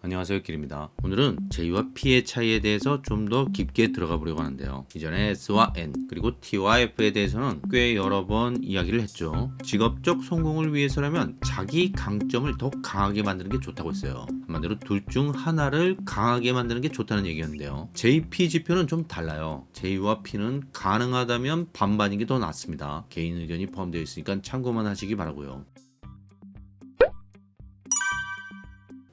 안녕하세요 길입니다. 오늘은 J와 P의 차이에 대해서 좀 더 깊게 들어가 보려고 하는데요. 이전에 S와 N 그리고 T와 F에 대해서는 꽤 여러 번 이야기를 했죠. 직업적 성공을 위해서라면 자기 강점을 더 강하게 만드는 게 좋다고 했어요. 한마디로 둘 중 하나를 강하게 만드는 게 좋다는 얘기였는데요. JP 지표는 좀 달라요. J와 P는 가능하다면 반반인 게 더 낫습니다. 개인 의견이 포함되어 있으니까 참고만 하시기 바라고요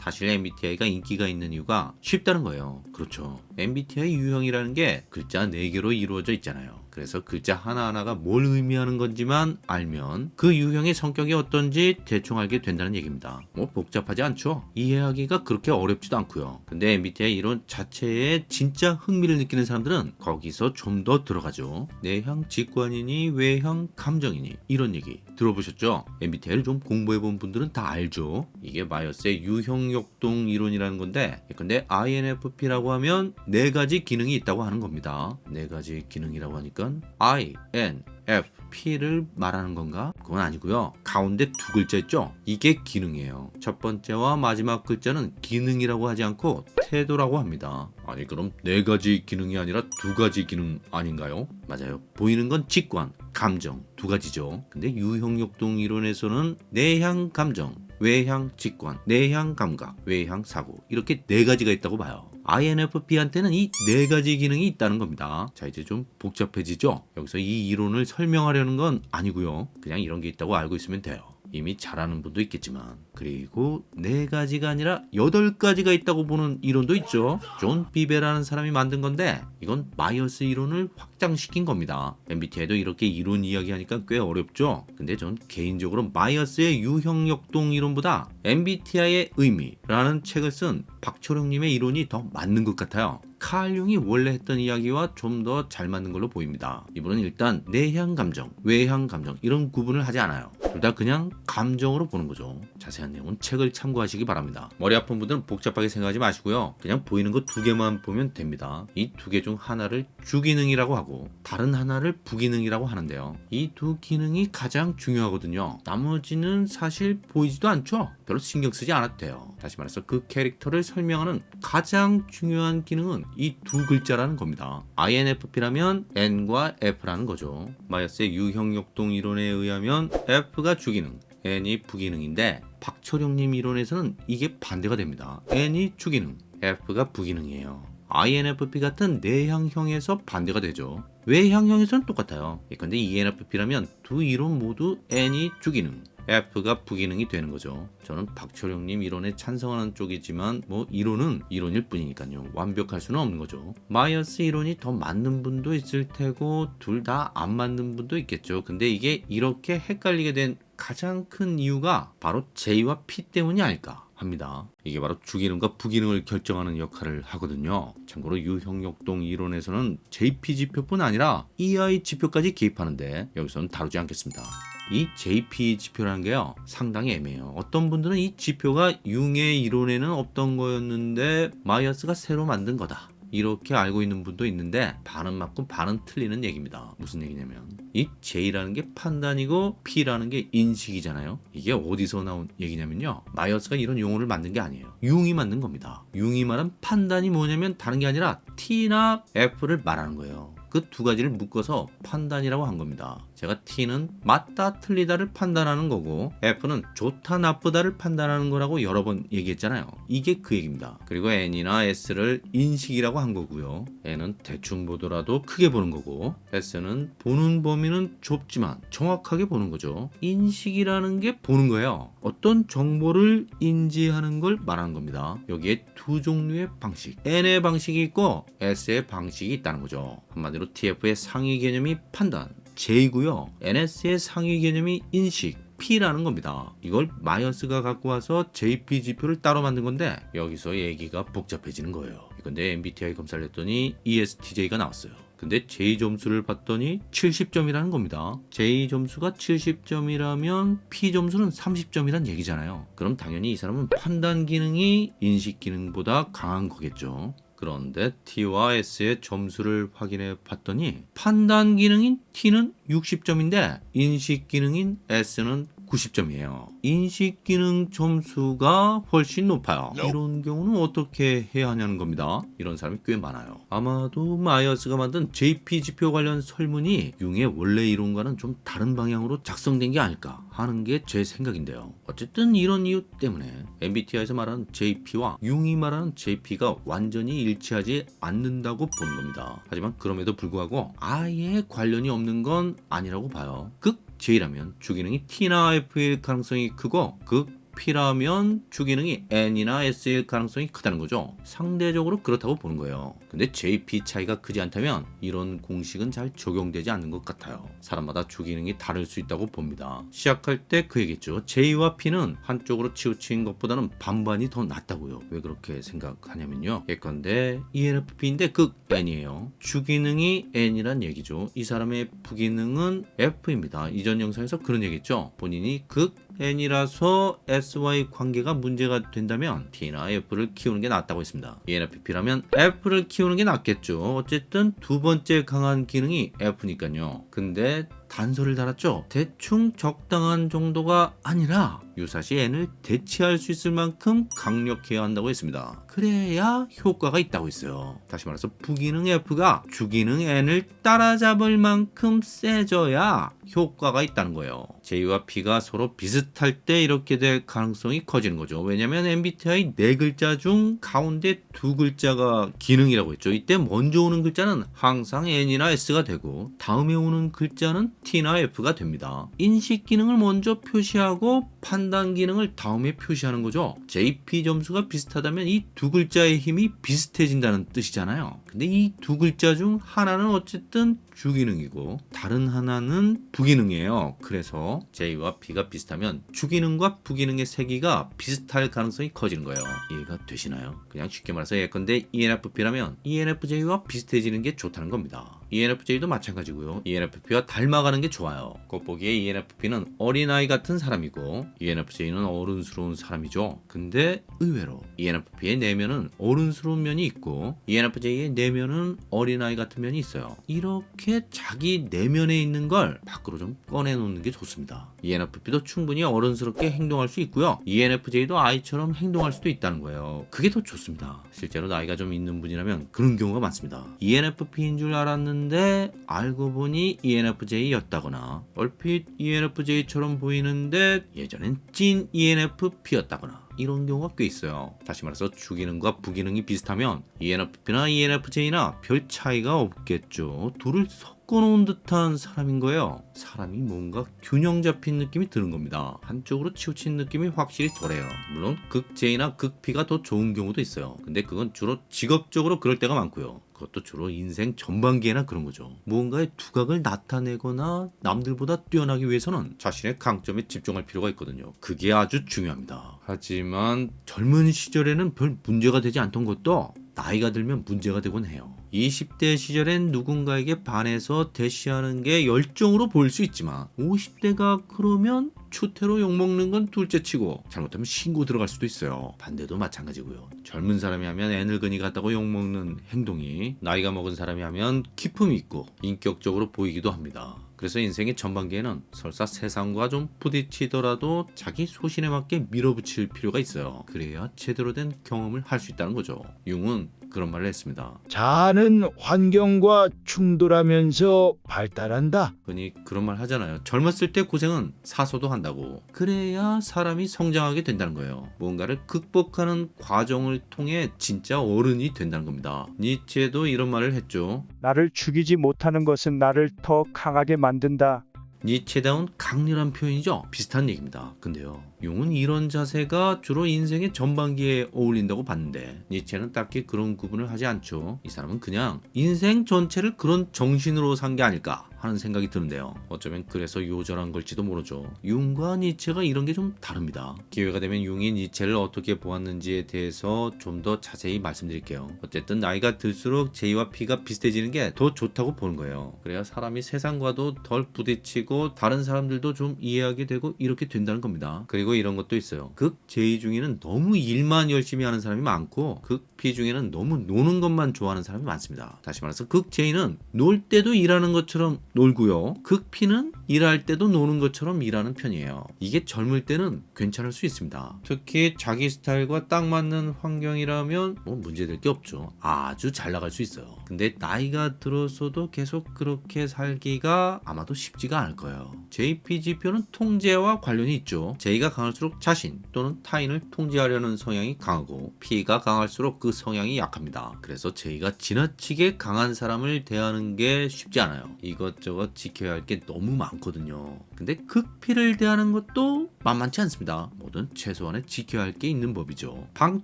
사실 MBTI가 인기가 있는 이유가 쉽다는 거예요. 그렇죠. MBTI 유형이라는 게 글자 4개로 이루어져 있잖아요. 그래서 글자 하나하나가 뭘 의미하는 건지만 알면 그 유형의 성격이 어떤지 대충 알게 된다는 얘기입니다. 뭐 복잡하지 않죠? 이해하기가 그렇게 어렵지도 않고요. 근데 MBTI 이론 자체에 진짜 흥미를 느끼는 사람들은 거기서 좀 더 들어가죠. 내향 직관이니 외향 감정이니 이런 얘기 들어보셨죠? MBTI를 좀 공부해본 분들은 다 알죠. 이게 마이어스의 유형역동 이론이라는 건데 근데 INFP라고 하면 네 가지 기능이 있다고 하는 겁니다. 네 가지 기능이라고 하니까 I, N, F, P를 말하는 건가? 그건 아니고요. 가운데 두 글자 있죠? 이게 기능이에요. 첫 번째와 마지막 글자는 기능이라고 하지 않고 태도라고 합니다. 아니 그럼 네 가지 기능이 아니라 두 가지 기능 아닌가요? 맞아요. 보이는 건 직관, 감정 두 가지죠. 근데 유형역동 이론에서는 내향 감정, 외향 직관, 내향 감각, 외향 사고 이렇게 네 가지가 있다고 봐요. INFP한테는 이 네 가지 기능이 있다는 겁니다. 자 이제 좀 복잡해지죠? 여기서 이 이론을 설명하려는 건 아니고요. 그냥 이런 게 있다고 알고 있으면 돼요. 이미 잘 아는 분도 있겠지만. 그리고 네 가지가 아니라 여덟 가지가 있다고 보는 이론도 있죠. 존 비베라는 사람이 만든 건데 이건 마이어스 이론을 확장시킨 겁니다. MBTI도 이렇게 이론 이야기하니까 꽤 어렵죠. 근데 전 개인적으로 마이어스의 유형역동 이론보다 MBTI의 의미라는 책을 쓴 박철용님의 이론이 더 맞는 것 같아요. 칼 융이 원래 했던 이야기와 좀 더 잘 맞는 걸로 보입니다. 이분은 일단 내향 감정, 외향 감정 이런 구분을 하지 않아요. 둘 다 그냥 감정으로 보는 거죠. 자세한 내용은 책을 참고하시기 바랍니다. 머리 아픈 분들은 복잡하게 생각하지 마시고요. 그냥 보이는 거 두 개만 보면 됩니다. 이 두 개 중 하나를 주기능이라고 하고 다른 하나를 부기능이라고 하는데요. 이 두 기능이 가장 중요하거든요. 나머지는 사실 보이지도 않죠. 별로 신경 쓰지 돼요. 다시 말해서 그 캐릭터를 설명하는 가장 중요한 기능은 이 두 글자라는 겁니다. INFP라면 N과 F라는 거죠. 마이어스의 유형역동 이론에 의하면 F 가 주기능, N이 부기능인데 박철용님 이론에서는 이게 반대가 됩니다. N이 주기능, F가 부기능이에요. INFP 같은 내향형에서 반대가 되죠. 외향형에서는 똑같아요. 근데 ENFP라면 두 이론 모두 N이 주기능, F가 부기능이 되는 거죠. 저는 박철용님 이론에 찬성하는 쪽이지만 뭐 이론은 이론일 뿐이니까요. 완벽할 수는 없는 거죠. 마이어스 이론이 더 맞는 분도 있을 테고 둘 다 안 맞는 분도 있겠죠. 근데 이게 이렇게 헷갈리게 된 가장 큰 이유가 바로 J와 P 때문이 아닐까 합니다. 이게 바로 주기능과 부기능을 결정하는 역할을 하거든요. 참고로 유형역동 이론에서는 JP 지표뿐 아니라 EI 지표까지 개입하는데 여기서는 다루지 않겠습니다. 이 JP 지표라는 게요 상당히 애매해요. 어떤 분들은 이 지표가 융의 이론에는 없던 거였는데 마이어스가 새로 만든 거다. 이렇게 알고 있는 분도 있는데 반은 맞고 반은 틀리는 얘기입니다. 무슨 얘기냐면 이 J라는 게 판단이고 P라는 게 인식이잖아요. 이게 어디서 나온 얘기냐면요 마이어스가 이런 용어를 만든 게 아니에요. 융이 만든 겁니다. 융이 말한 판단이 뭐냐면 다른 게 아니라 T나 F를 말하는 거예요. 그 두 가지를 묶어서 판단이라고 한 겁니다 제가 T는 맞다 틀리다를 판단하는 거고 F는 좋다 나쁘다를 판단하는 거라고 여러 번 얘기했잖아요. 이게 그 얘기입니다. 그리고 N이나 S를 인식이라고 한 거고요. N은 대충 보더라도 크게 보는 거고 S는 보는 범위는 좁지만 정확하게 보는 거죠. 인식이라는 게 보는 거예요. 어떤 정보를 인지하는 걸 말하는 겁니다. 여기에 두 종류의 방식. N의 방식이 있고 S의 방식이 있다는 거죠. 한마디로 TF의 상위 개념이 판단 J고요. NS의 상위 개념이 인식, P라는 겁니다. 이걸 마이어스가 갖고 와서 JP 지표를 따로 만든 건데 여기서 얘기가 복잡해지는 거예요. 근데 MBTI 검사를 했더니 ESTJ가 나왔어요. 근데 J 점수를 봤더니 70점이라는 겁니다. J 점수가 70점이라면 P 점수는 30점이란 얘기잖아요. 그럼 당연히 이 사람은 판단 기능이 인식 기능보다 강한 거겠죠. 그런데 T와 S의 점수를 확인해 봤더니 판단 기능인 T는 60점인데 인식 기능인 S는 90점이에요. 인식 기능 점수가 훨씬 높아요. 이런 경우는 어떻게 해야 하냐는 겁니다. 이런 사람이 꽤 많아요. 아마도 마이어스가 만든 JP 지표 관련 설문이 융의 원래 이론과는 좀 다른 방향으로 작성된 게 아닐까 하는 게 제 생각인데요. 어쨌든 이런 이유 때문에 MBTI에서 말하는 JP와 융이 말하는 JP가 완전히 일치하지 않는다고 보는 겁니다. 하지만 그럼에도 불구하고 아예 관련이 없는 건 아니라고 봐요. 극 J라면 주기능이 T나 F일 가능성이 크고 극 P라면 주기능이 N이나 S일 가능성이 크다는 거죠. 상대적으로 그렇다고 보는 거예요. 근데 JP 차이가 크지 않다면 이런 공식은 잘 적용되지 않는 것 같아요. 사람마다 주기능이 다를 수 있다고 봅니다. 시작할 때 그 얘기했죠. J와 P는 한쪽으로 치우친 것보다는 반반이 더 낫다고요. 왜 그렇게 생각하냐면요. 예컨대 ENFP인데 극 N이에요. 주기능이 N이란 얘기죠. 이 사람의 부기능은 F입니다. 이전 영상에서 그런 얘기했죠. 본인이 극 N이라서 SY 관계가 문제가 된다면 T나 F를 키우는 게 낫다고 했습니다. ENFP라면 F를 키우는 게 낫겠죠. 어쨌든 두 번째 강한 기능이 F니까요. 근데 단서를 달았죠. 대충 적당한 정도가 아니라 유사시 N을 대체할 수 있을 만큼 강력해야 한다고 했습니다. 그래야 효과가 있다고 했어요. 다시 말해서 부기능 F가 주기능 N을 따라잡을 만큼 세져야 효과가 있다는 거예요. J와 P가 서로 비슷할 때 이렇게 될 가능성이 커지는 거죠. 왜냐면 MBTI 네 글자 중 가운데 두 글자가 기능이라고 했죠. 이때 먼저 오는 글자는 항상 N이나 S가 되고 다음에 오는 글자는 T나 F가 됩니다. 인식 기능을 먼저 표시하고 판단 기능을 다음에 표시하는 거죠. JP 점수가 비슷하다면 이 두 글자의 힘이 비슷해진다는 뜻이잖아요. 근데 이 두 글자 중 하나는 어쨌든 주기능이고 다른 하나는 부기능이에요. 그래서 J와 P가 비슷하면 주기능과 부기능의 세기가 비슷할 가능성이 커지는 거예요. 이해가 되시나요? 그냥 쉽게 말해서 예컨대 ENFP라면 ENFJ와 비슷해지는 게 좋다는 겁니다. ENFJ도 마찬가지고요. ENFP와 닮아가는 게 좋아요. 겉보기에 ENFP는 어린아이 같은 사람이고 ENFJ는 어른스러운 사람이죠. 근데 의외로 ENFP의 내면은 어른스러운 면이 있고 ENFJ의 내면은 어린아이 같은 면이 있어요. 이렇게 자기 내면에 있는 걸 밖으로 좀 꺼내놓는 게 좋습니다. ENFP도 충분히 어른스럽게 행동할 수 있고요. ENFJ도 아이처럼 행동할 수도 있다는 거예요. 그게 더 좋습니다. 실제로 나이가 좀 있는 분이라면 그런 경우가 많습니다. ENFP인 줄 알았는데 알고 보니 ENFJ였다거나 얼핏 ENFJ처럼 보이는데 예전엔 찐 ENFP였다거나 이런 경우가 꽤 있어요. 다시 말해서 주기능과 부기능이 비슷하면 ENFP나 ENFJ나 별 차이가 없겠죠. 둘을 섞어놓은 듯한 사람인 거예요. 사람이 뭔가 균형 잡힌 느낌이 드는 겁니다. 한쪽으로 치우친 느낌이 확실히 덜해요. 물론 극 J나 극 P가 더 좋은 경우도 있어요. 근데 그건 주로 직업적으로 그럴 때가 많고요. 그것도 주로 인생 전반기에나 그런 거죠. 무언가의 두각을 나타내거나 남들보다 뛰어나기 위해서는 자신의 강점에 집중할 필요가 있거든요. 그게 아주 중요합니다. 하지만 젊은 시절에는 별 문제가 되지 않던 것도 나이가 들면 문제가 되곤 해요. 20대 시절엔 누군가에게 반해서 대시하는 게 열정으로 보일 수 있지만 50대가 그러면 추태로 욕먹는 건 둘째치고 잘못하면 신고 들어갈 수도 있어요. 반대도 마찬가지고요. 젊은 사람이 하면 애늙은이 같다고 욕먹는 행동이 나이가 먹은 사람이 하면 기품이 있고 인격적으로 보이기도 합니다. 그래서 인생의 전반기에는 설사 세상과 좀 부딪히더라도 자기 소신에 맞게 밀어붙일 필요가 있어요. 그래야 제대로 된 경험을 할 수 있다는 거죠. 융은 그런 말을 했습니다. 자아는 환경과 충돌하면서 발달한다. 흔히 그런 말 하잖아요. 젊었을 때 고생은 사소도 한다고. 그래야 사람이 성장하게 된다는 거예요. 무언가를 극복하는 과정을 통해 진짜 어른이 된다는 겁니다. 니체도 이런 말을 했죠. 나를 죽이지 못하는 것은 나를 더 강하게 만든다. 니체다운 강렬한 표현이죠. 비슷한 얘기입니다. 근데요. 용은 이런 자세가 주로 인생의 전반기에 어울린다고 봤는데 니체는 딱히 그런 구분을 하지 않죠. 이 사람은 그냥 인생 전체를 그런 정신으로 산 게 아닐까 하는 생각이 드는데요. 어쩌면 그래서 요절한 걸지도 모르죠. 융과 니체가 이런 게 좀 다릅니다. 기회가 되면 융이 니체를 어떻게 보았는지에 대해서 좀 더 자세히 말씀드릴게요. 어쨌든 나이가 들수록 J와 P가 비슷해지는 게 더 좋다고 보는 거예요. 그래야 사람이 세상과도 덜 부딪히고 다른 사람들도 좀 이해하게 되고 이렇게 된다는 겁니다. 그리고 이런 것도 있어요. 극 J 중에는 너무 일만 열심히 하는 사람이 많고 극 P 중에는 너무 노는 것만 좋아하는 사람이 많습니다. 다시 말해서 극 J는 놀 때도 일하는 것처럼 놀고요. 극피는 일할 때도 노는 것처럼 일하는 편이에요. 이게 젊을 때는 괜찮을 수 있습니다. 특히 자기 스타일과 딱 맞는 환경이라면 뭐 문제될 게 없죠. 아주 잘 나갈 수 있어요. 근데 나이가 들어서도 계속 그렇게 살기가 아마도 쉽지가 않을 거예요. JP지표는 통제와 관련이 있죠. J가 강할수록 자신 또는 타인을 통제하려는 성향이 강하고 P가 강할수록 그 성향이 약합니다. 그래서 J가 지나치게 강한 사람을 대하는 게 쉽지 않아요. 이것저것 지켜야 할 게 너무 많거든요. 근데 극피를 대하는 것도 만만치 않습니다. 뭐든 최소한의 지켜야 할 게 있는 법이죠. 방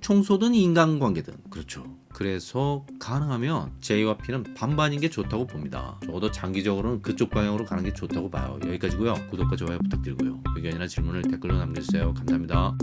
청소든 인간관계든 그렇죠. 그래서 가능하면 J와 P는 반반인 게 좋다고 봅니다. 적어도 장기적으로는 그쪽 방향으로 가는 게 좋다고 봐요. 여기까지고요. 구독과 좋아요 부탁드리고요. 의견이나 질문을 댓글로 남겨주세요. 감사합니다.